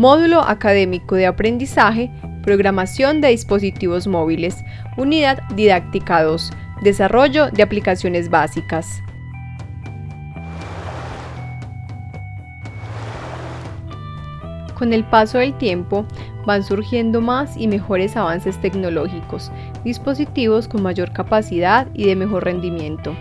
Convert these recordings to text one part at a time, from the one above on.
Módulo Académico de Aprendizaje, Programación de Dispositivos Móviles, Unidad Didáctica 2, Desarrollo de Aplicaciones Básicas. Con el paso del tiempo van surgiendo más y mejores avances tecnológicos, dispositivos con mayor capacidad y de mejor rendimiento.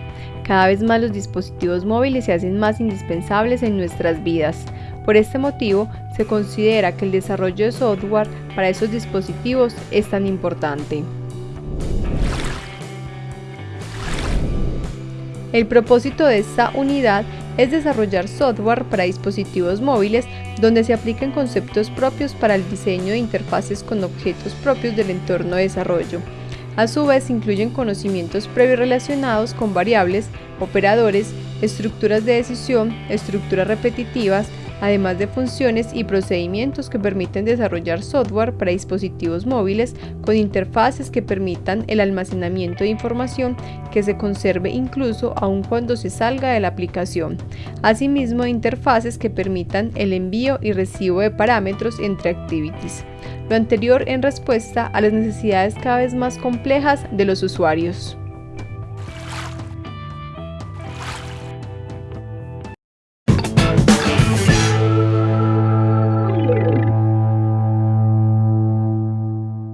Cada vez más los dispositivos móviles se hacen más indispensables en nuestras vidas. Por este motivo, se considera que el desarrollo de software para esos dispositivos es tan importante. El propósito de esta unidad es desarrollar software para dispositivos móviles donde se apliquen conceptos propios para el diseño de interfaces con objetos propios del entorno de desarrollo. A su vez, incluyen conocimientos previos relacionados con variables, operadores, estructuras de decisión, estructuras repetitivas, además de funciones y procedimientos que permiten desarrollar software para dispositivos móviles con interfaces que permitan el almacenamiento de información que se conserve incluso aun cuando se salga de la aplicación. Asimismo, interfaces que permitan el envío y recibo de parámetros entre activities. Lo anterior en respuesta a las necesidades cada vez más complejas de los usuarios.